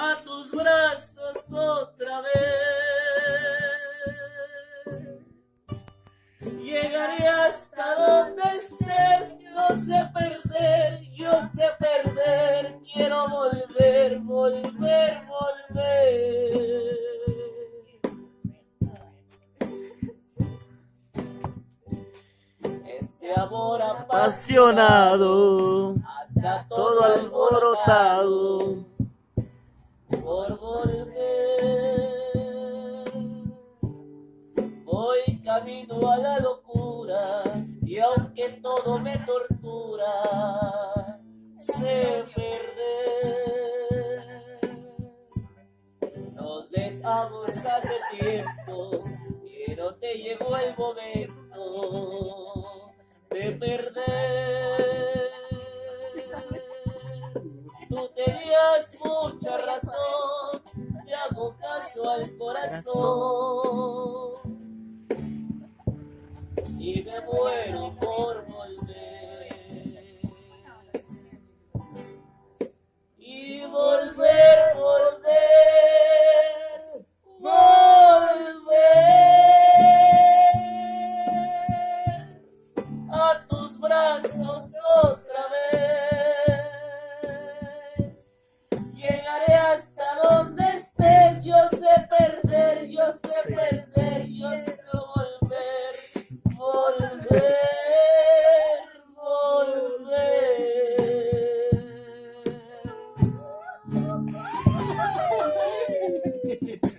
a tus brazos otra vez. Llegaré hasta donde estés, no sé perder, yo sé perder, quiero volver, volver, volver. Este amor apasionado, anda todo alborotado por volver. Voy camino a la locura y aunque todo me tortura, sé perder. Nos dejamos hace tiempo, pero te llegó el momento de perder. Tú tenías mucha razón, te hago caso al corazón y me muero por volver. Y volver, volver, volver a tus brazos It.